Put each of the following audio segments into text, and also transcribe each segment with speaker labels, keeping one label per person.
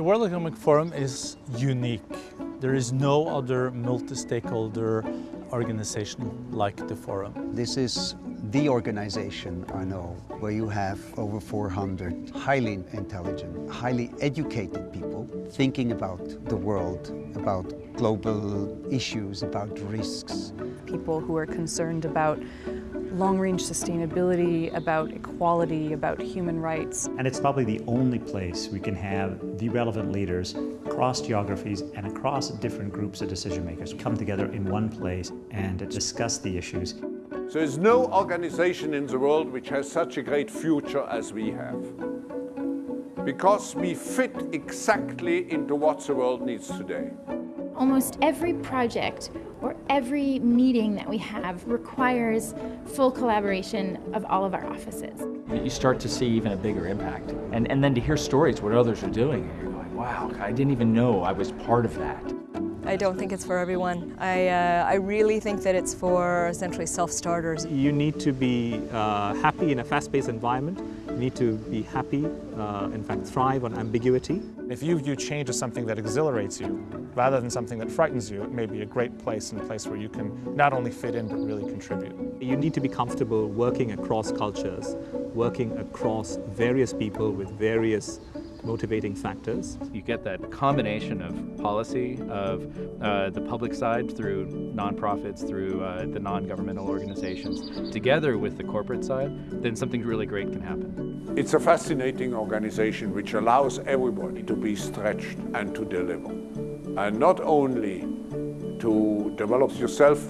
Speaker 1: The World Economic Forum is unique. There is no other multi-stakeholder organization like the Forum.
Speaker 2: This is the organization I know where you have over 400 highly intelligent, highly educated people thinking about the world, about global issues, about risks.
Speaker 3: People who are concerned about long-range sustainability, about equality, about human rights.
Speaker 4: And it's probably the only place we can have the relevant leaders across geographies and across different groups of decision makers come together in one place and discuss the issues.
Speaker 5: There is no organization in the world which has such a great future as we have. Because we fit exactly into what the world needs today.
Speaker 6: Almost every project or every meeting that we have requires full collaboration of all of our offices.
Speaker 7: You start to see even a bigger impact. And, and then to hear stories, what others are doing, and you're going, wow, I didn't even know I was part of that.
Speaker 8: I don't think it's for everyone. I, uh, I really think that it's for essentially self-starters.
Speaker 9: You need to be uh, happy in a fast-paced environment. You need to be happy, uh, in fact thrive on ambiguity.
Speaker 10: If you view change as something that exhilarates you, rather than something that frightens you, it may be a great place and a place where you can not only fit in, but really contribute.
Speaker 9: You need to be comfortable working across cultures, working across various people with various motivating factors.
Speaker 11: You get that combination of policy, of uh, the public side through nonprofits, through uh, the non-governmental organizations, together with the corporate side, then something really great can happen.
Speaker 5: It's a fascinating organization which allows everybody to be stretched and to deliver. And not only to develop yourself,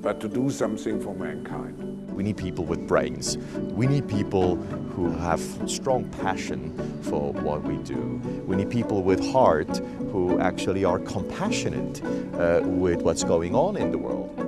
Speaker 5: but to do something for mankind.
Speaker 12: We need people with brains. We need people who have strong passion for what we do. We need people with heart who actually are compassionate uh, with what's going on in the world.